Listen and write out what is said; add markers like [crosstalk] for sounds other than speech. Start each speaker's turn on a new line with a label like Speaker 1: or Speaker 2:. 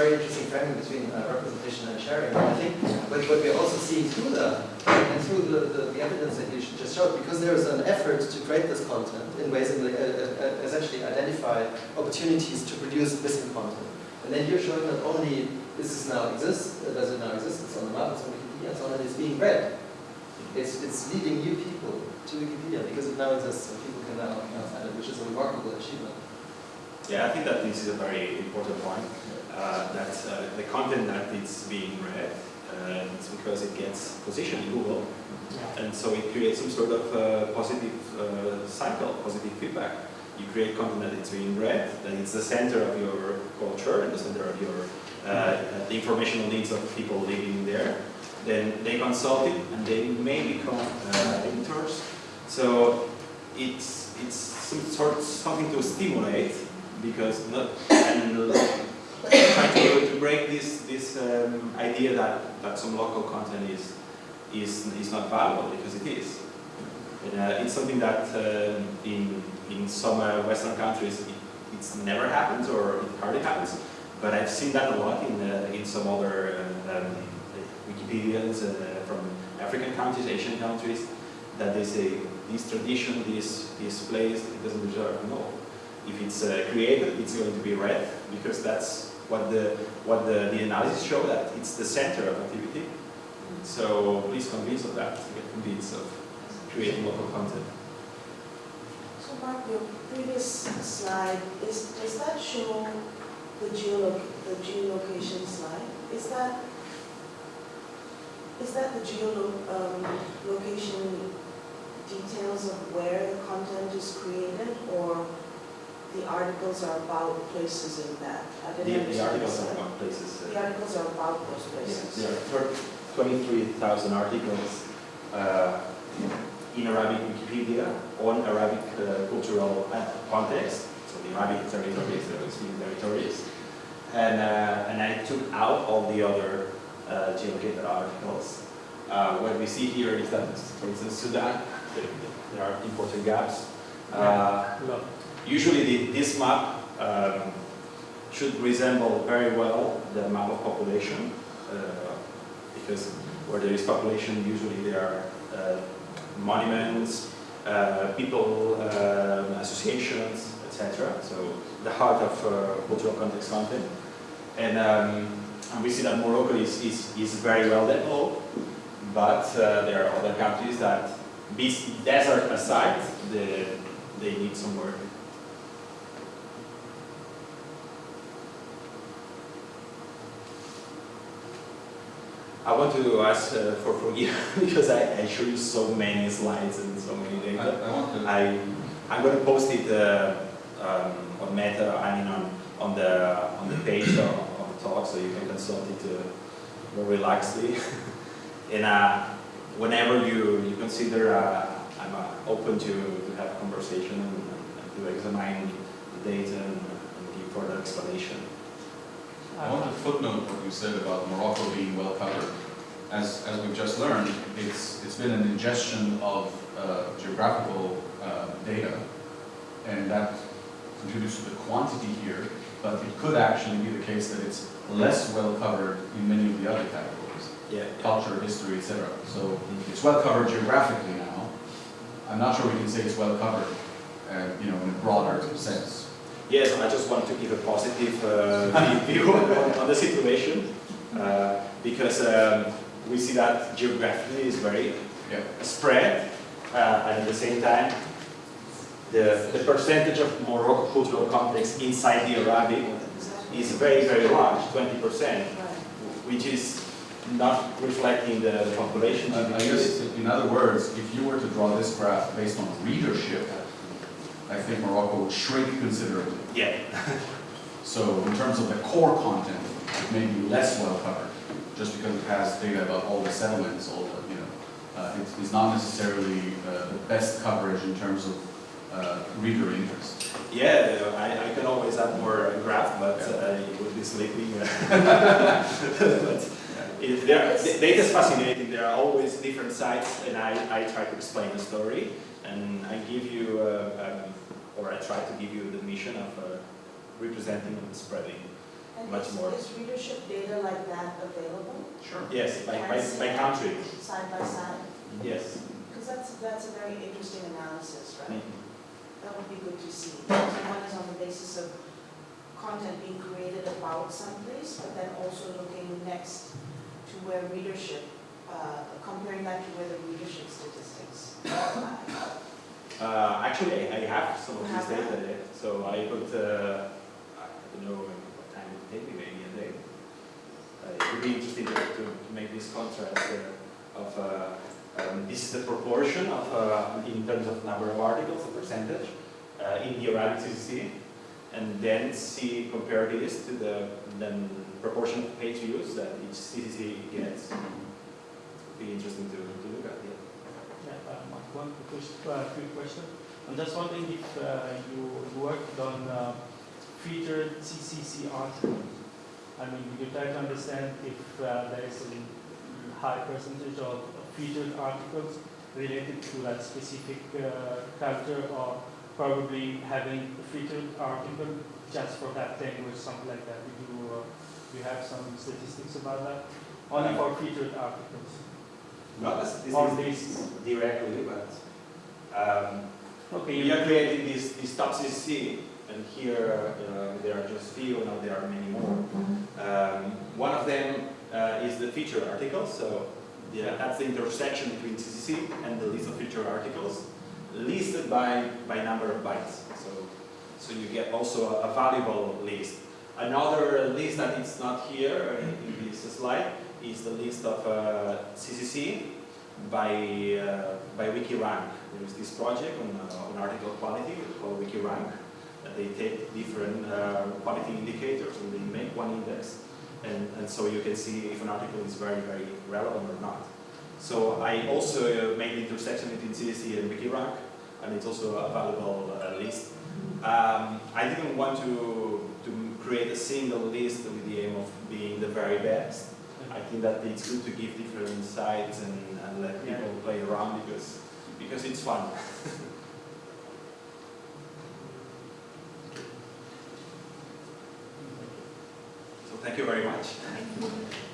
Speaker 1: very interesting framing between uh, representation and sharing. I think what, what we're also seeing through the and through the, the, the evidence that you just showed, because there is an effort to create this content in ways that uh, uh, essentially identify opportunities to produce missing content. And then you're showing that only this is now exists, uh, does it now exist, it's on the map, it's on Wikipedia, and so on, and it's being read. It's, it's leading new people to Wikipedia because it now exists and people can now, now find it, which is a remarkable achievement.
Speaker 2: Yeah, I think that this is a very important point. Uh, that uh, the content that is being read, uh, it's because it gets positioned in Google, and so it creates some sort of uh, positive uh, cycle, positive feedback. You create content that is being read, that it's the center of your culture and the center of your uh, the informational needs of people living there. Then they consult it, and they may become editors. So it's it's some sort something to stimulate because not and trying to, to break this this um, idea that that some local content is is is not valuable because it is. And, uh, it's something that um, in in some uh, Western countries it it's never happens or it hardly happens, but I've seen that a lot in uh, in some other uh, um, Wikipedians uh, from African countries, Asian countries, that they say this tradition, this this place, it doesn't deserve. No if it's uh, created, it's going to be read because that's what the what the, the analysis show that it's the center of activity. So please convince of that. Get convinced of creating local content.
Speaker 3: So Mark, your previous slide is does that show the geolo the geolocation slide? Is that is that the geolocation um, details of where the content is created, or the articles are about places in that. I
Speaker 2: The,
Speaker 3: didn't
Speaker 2: the
Speaker 3: understand
Speaker 2: articles are about places.
Speaker 3: The
Speaker 2: Uh,
Speaker 3: articles are about those
Speaker 2: yeah,
Speaker 3: places.
Speaker 2: there are 23,000 articles uh, in Arabic Wikipedia on Arabic uh, cultural uh, context, so the Arabic territories, the Muslim territories. And, uh, and I took out all the other uh, geolocated articles. Uh, what we see here is that, for instance, Sudan, there, there are important gaps. Uh, Usually the, this map um, should resemble very well the map of population uh, because where there is population usually there are uh, monuments, uh, people, um, associations, etc. So the heart of uh, cultural context content. And, um, and we see that Morocco is, is, is very well developed, but uh, there are other countries that, desert aside, the, they need some work. I want to ask uh, for forgiveness [laughs] because I, I showed you so many slides and so many
Speaker 4: I,
Speaker 2: data.
Speaker 4: I want to,
Speaker 2: I, I'm going to post it uh, um, on Meta, I mean on, on the on the page of, of the talk, so you can consult it uh, more relaxedly. [laughs] and uh, whenever you, you consider, uh, I'm uh, open to, to have a conversation and, and to examine the data and, and give further explanation.
Speaker 4: I want to footnote what you said about Morocco being well covered. As, as we've just learned, it's, it's been an ingestion of uh, geographical uh, data, and that contributes to the quantity here, but it could actually be the case that it's less well covered in many of the other categories,
Speaker 2: Yeah.
Speaker 4: culture, history, etc. So it's well covered geographically now. I'm not sure we can say it's well covered, uh, you know, in a broader sense.
Speaker 2: Yes, I just want to give a positive uh, view on, on the situation uh, because um, we see that geographically is very
Speaker 4: Yeah.
Speaker 2: spread uh, and at the same time the, the percentage of Morocco cultural context inside the Arabic is very, very large, 20%, which is not reflecting the, the population.
Speaker 4: I I guess, in other words, if you were to draw this graph based on readership, I think Morocco would shrink considerably.
Speaker 2: Yeah, [laughs]
Speaker 4: So in terms of the core content, it may be less well covered, just because it has data about all the settlements, all the, you know, uh, it's, it's not necessarily uh, the best coverage in terms of uh, reader interest.
Speaker 2: yeah, I, I can always add more graph, but uh, it would be sleeping. [laughs] but It, there, data is fascinating. There are always different sites, and I, I try to explain the story, and I give you, uh, um, or I try to give you the mission of uh, representing and spreading.
Speaker 3: And
Speaker 2: much
Speaker 3: is-
Speaker 2: more.
Speaker 3: Is readership data like that available?
Speaker 4: Sure.
Speaker 2: Yes, by, by, by country,
Speaker 3: Side by side?
Speaker 2: yes.
Speaker 3: Because that's, that's a very interesting analysis, right?
Speaker 2: Mhm.
Speaker 3: That would be good to see. So one is on the basis of content being created about someplace, but then also looking next to where readership, uh, comparing that to where the readership statistics lie.
Speaker 2: Uh, actually, I, I have some of this data there, so I could, uh, I don't know what time it would take me, maybe a day. Uh, it would be interesting to, to to make this contrast uh, of, uh, um, this is the proportion of, uh, in terms of number of articles, the percentage, uh, in the Arabic CCC, and then see, compare this to the then proportion of page views that each CCC gets. It would be interesting to, to look at, yeah.
Speaker 5: Uh, one quick, uh, quick question. I'm just wondering if uh, you worked on uh, featured CCC articles. I mean, you try to understand if uh, there is a high percentage of featured articles related to that specific uh, culture or probably having a featured article just for that language, something like that. Did you, uh, you have some statistics about that? Only for featured articles.
Speaker 2: Not this directly, but um,
Speaker 5: Okay,
Speaker 2: we are creating this, this top CCC, and here uh, there are just few, now there are many more. Um, one of them uh, is the feature articles, so yeah, that's the intersection between CCC and the list of feature articles, listed by, by number of bytes. So, so you get also a, a valuable list. Another list that is not here in this slide is the list of uh, CCC by, uh, by WikiRank. There is this project on, uh, on article quality called WikiRank. they take different uh, quality indicators and they make one index. And, and so you can see if an article is very, very relevant or not. So I also uh, made the intersection between CCC and WikiRank, and it's also a valuable uh, list. Um, I didn't want to, to create a single list with the aim of being the very best. I think that it's good to give different sides and, and let
Speaker 5: Yeah.
Speaker 2: people play around because, because it's fun. [laughs] So thank you very much.